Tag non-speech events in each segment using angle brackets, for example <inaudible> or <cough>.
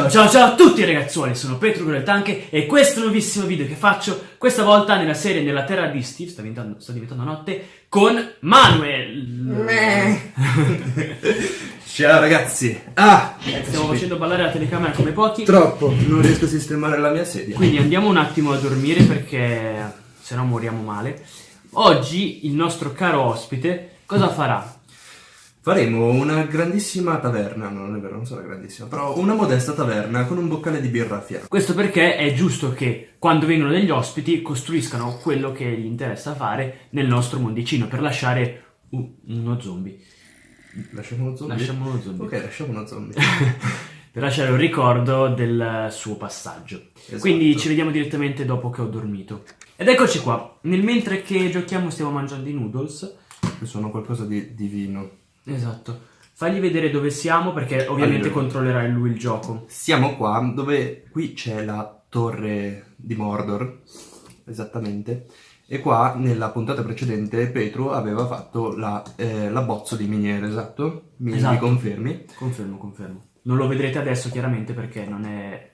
Ciao ciao ciao a tutti ragazzuoli, sono Petro con le Tanche e questo è un nuovissimo video che faccio questa volta nella serie Nella Terra di Steve, sta diventando, sta diventando notte, con Manuel! <laughs> Ciao ragazzi! Ah! Stiamo facendo ballare la telecamera come pochi, Troppo, non riesco a sistemare la mia sedia. quindi andiamo un attimo a dormire perché se no moriamo male. Oggi il nostro caro ospite cosa farà? Faremo una grandissima taverna, no, non è vero, non sarà grandissima, però una modesta taverna con un boccale di birra a fianco. Questo perché è giusto che quando vengono degli ospiti costruiscano quello che gli interessa fare nel nostro mondicino per lasciare u- uno zombie. Lasciamo uno zombie? Lasciamo uno zombie. Ok, lasciamo uno zombie. <laughs> per lasciare un ricordo del suo passaggio. Esatto. Quindi ci vediamo direttamente dopo che ho dormito. Ed eccoci qua. Nel mentre che giochiamo stiamo mangiando i noodles. Che sono qualcosa di divino. Esatto. Fagli vedere dove siamo perché ovviamente Allora. controllerà lui il gioco. Siamo qua dove qui c'è la torre di Mordor, esattamente, e qua nella puntata precedente Petru aveva fatto la, eh, l'abbozzo di miniere, esatto? Mi, mi Esatto. confermi? Confermo, confermo. Non lo vedrete adesso chiaramente perché non è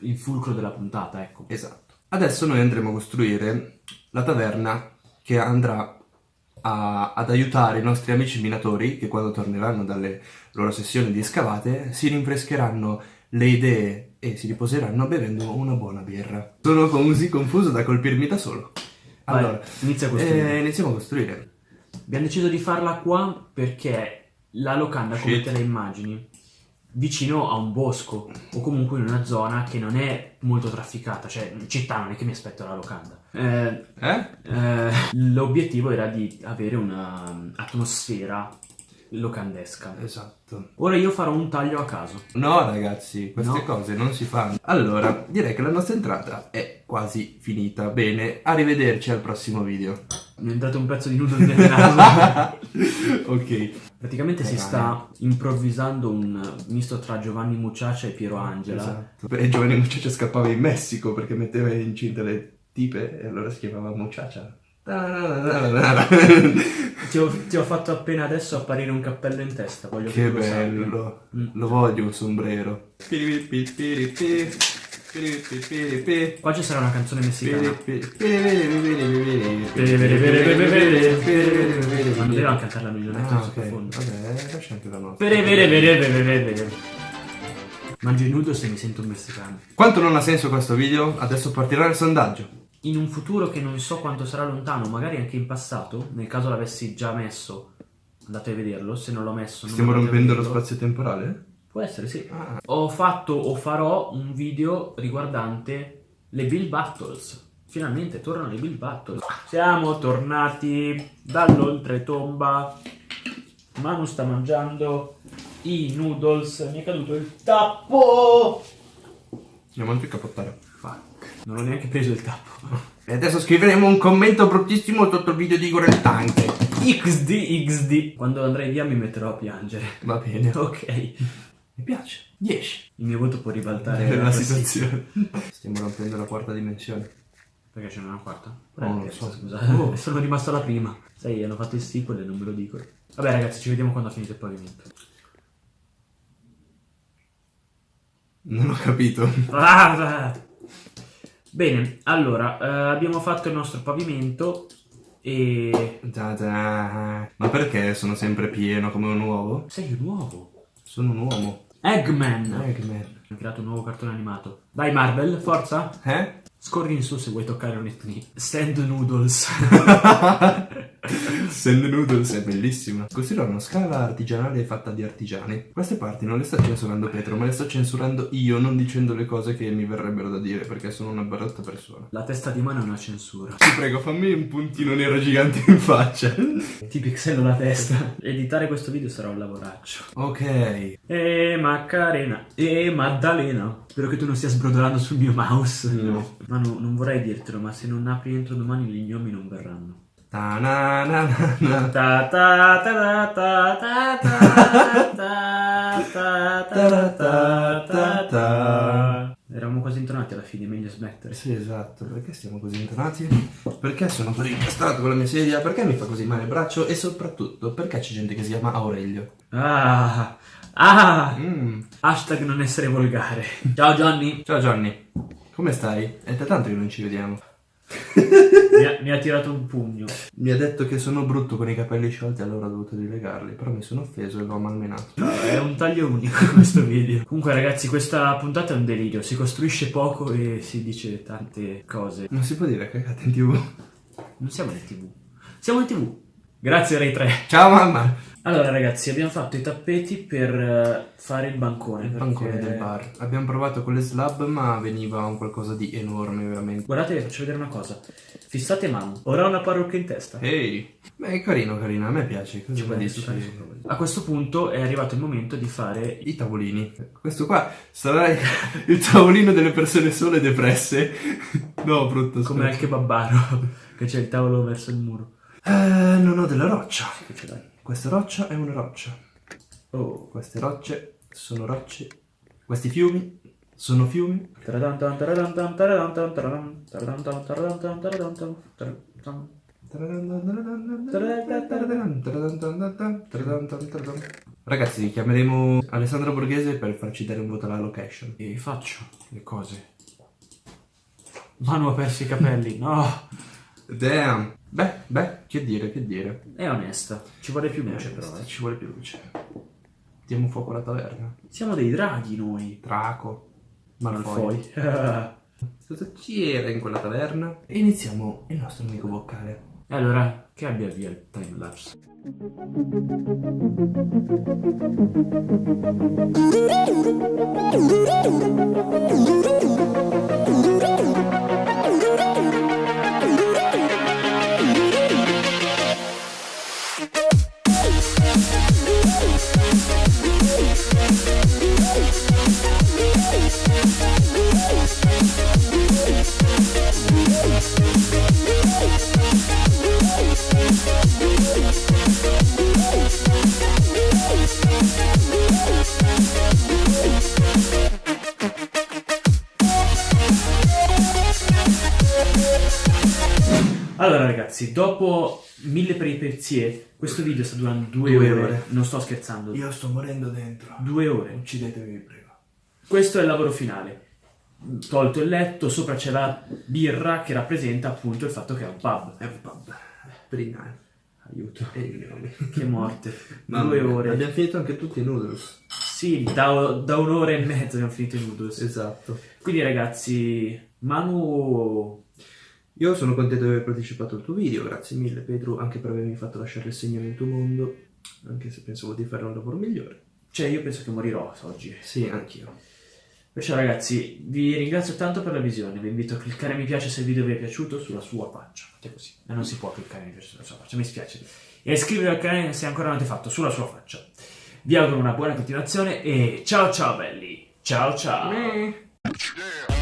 il fulcro della puntata, ecco. Esatto. Adesso noi andremo a costruire la taverna che andrà a- ad aiutare i nostri amici minatori che quando torneranno dalle loro sessioni di scavate si rinfrescheranno le idee e si riposeranno bevendo una buona birra. Sono così confuso da colpirmi da solo. Vai, Allora, inizia a costruire. eh, iniziamo a costruire. Abbiamo deciso di farla qua perché la locanda, come Shit. te la immagini, vicino a un bosco o comunque in una zona che non è molto trafficata, cioè in città non è che mi aspetto la locanda. Eh, Eh? eh, l'obiettivo era di avere un'atmosfera locandesca. Esatto. Ora io farò un taglio a caso. No ragazzi, queste No. cose non si fanno. Allora, direi che la nostra entrata è quasi finita. Bene, arrivederci al prossimo video. Mi è entrato un pezzo di noodle nel naso. <laughs> ok. Praticamente si Eh, sta improvvisando un misto tra Giovanni Mucciaccia e Piero Angela. Esatto. E Giovanni Mucciaccia scappava in Messico perché metteva incinta le tipe e allora si chiamava Mucciaccia. Ti ho, ti ho fatto appena adesso apparire un cappello in testa, voglio che, tu lo bello. Mm. Lo voglio un sombrero. Qua ci sarà una canzone messicana. Ma non dovevamo cantarla noi, non è Ah, in ok. sottofondo. Vabbè, lascia anche la nostra. Mangio i noodles e mi sento un messicano. Quanto non ha senso questo video? Adesso partirà il sondaggio. In un futuro che non so quanto sarà lontano, magari anche in passato, nel caso l'avessi già messo, andate a vederlo, se non l'ho messo... non Stiamo rompendo lo spazio temporale? Può essere, sì. Ah. Ho fatto o farò un video riguardante le Bill Battles. Finalmente tornano le Bill Battles. Siamo tornati dall'oltretomba. Manu sta mangiando i noodles. Mi è caduto il tappo. Andiamo anche a capottare. Fuck. Non ho neanche preso il tappo. <laughs> E adesso scriveremo un commento bruttissimo sotto il video di Igor il Tanque. XD XD. Quando andrai via mi metterò a piangere. Va bene. <laughs> Ok. Mi piace. 10. Il mio voto può ribaltare Nella classifica. situazione. <laughs> Stiamo rompendo la quarta dimensione. Perché c'è una quarta? Oh, non lo so. Scusa, Oh. sono rimasto alla prima. Sai, hanno fatto il sequel e non me lo dico. Vabbè ragazzi, ci vediamo quando ha finito il pavimento. Non ho capito. Ah! Bene, allora, eh, abbiamo fatto il nostro pavimento e... Da da. Ma perché sono sempre pieno come un uovo? Sei un uovo. Sono un uomo. Eggman. Eggman. Ho creato un nuovo cartone animato. Vai Marvel, forza. Eh? Scorri in su se vuoi toccare un etni. Sand noodles. <laughs> <laughs> Sand Noodles è bellissima. Costruirò una scala artigianale fatta di artigiani. Queste parti non le sta censurando Petro, ma le sto censurando io, non dicendo le cose che mi verrebbero da dire, perché sono una brutta persona. La testa di mano è una censura. Ti prego, fammi un puntino nero gigante in faccia. <laughs> Ti pixello la testa. Editare questo video sarà un lavoraccio. Ok. E Macarena. E Maddalena. Spero che tu non stia sbrodolando sul mio mouse. No. Ma no, non vorrei dirtelo, ma se non apri entro domani gli gnomi non verranno. Ta na na na. Ta ta ta ta ta ta ta ta ta ta ta Eravamo quasi intonati alla fine, meglio smettere. Sì, esatto. Perché stiamo così intonati? Perché sono così incastrato con la mia sedia? Perché mi fa così male il braccio? E soprattutto, perché c'è gente che si chiama Aurelio? Ah, Ah! Mm. Hashtag non essere volgare. Ciao Johnny. Ciao Johnny, come stai? È da tanto che non ci vediamo. Mi ha, mi ha tirato un pugno. Mi ha detto che sono brutto con i capelli sciolti, allora ho dovuto rilegarli, però mi sono offeso e l'ho malmenato. È un taglio unico <laughs> questo video. Comunque ragazzi, questa puntata è un delirio. Si costruisce poco e si dice tante cose. Non si può dire cagate in tv. Non siamo in tv. Siamo in tv. Grazie Rai 3. Ciao mamma! Allora ragazzi, abbiamo fatto i tappeti per eh, fare il bancone. Il perché- bancone del bar. Abbiamo provato con le slab, ma veniva un qualcosa di enorme, veramente. Guardate, vi faccio vedere una cosa. Fissate Manu. Ora ha una parrucca in testa. Ehi! Beh, è carino, carino, a me piace. Cosa Ci dici? su. A questo punto è arrivato il momento di fare I tavolini. Questo qua sarà il tavolino delle persone sole depresse. <laughs> No, brutto. come al scherzo. kebabbaro, <laughs> che c'è il tavolo verso il muro. Eh, non ho della roccia. Che ce l'hai? Questa roccia è una roccia. Oh. Queste rocce sono rocce. Questi fiumi sono fiumi. Ragazzi, chiameremo Alessandro Borghese per farci dare un voto alla location. E faccio le cose. Manu ha perso i capelli. No. Damn. Beh, beh, che dire, che dire. È onesta. Ci vuole più luce però. eh. Ci vuole più luce. Diamo fuoco alla taverna. Siamo dei draghi noi. Draco. Malfoy. Malfoy. <laughs> Cosa c'era in quella taverna? E iniziamo il nostro amico boccale. E allora, che abbia via il timelapse. Allora <laughs> ragazzi, dopo mille peripezie, questo video sta durando due, Due ore. ore. Non sto scherzando. Io sto morendo dentro. Due ore. Uccidetevi, vi prego. Questo è il lavoro finale. Tolto il letto, sopra c'è la birra che rappresenta appunto il fatto che è un pub. È un pub. Per i nani. Aiuto. E. Che morte. <laughs> Mamma Due mia, ore. Abbiamo finito anche tutti i noodles. Sì, da, da un'ora e mezza abbiamo finito i noodles. Esatto. Quindi ragazzi, Manu... Io sono contento di aver partecipato al tuo video, grazie mille Pedro, anche per avermi fatto lasciare il segno nel tuo mondo, anche se pensavo di fare un lavoro migliore. Cioè io penso che morirò oggi. Sì, anch'io. Perciò ragazzi, vi ringrazio tanto per la visione, vi invito a cliccare mi piace se il video vi è piaciuto sulla sua faccia. Fate così. E non si può cliccare mi piace sulla sua faccia, mi spiace. E iscrivervi al canale se ancora non avete fatto, sulla sua faccia. Vi auguro una buona continuazione e ciao ciao belli. Ciao ciao. Yeah.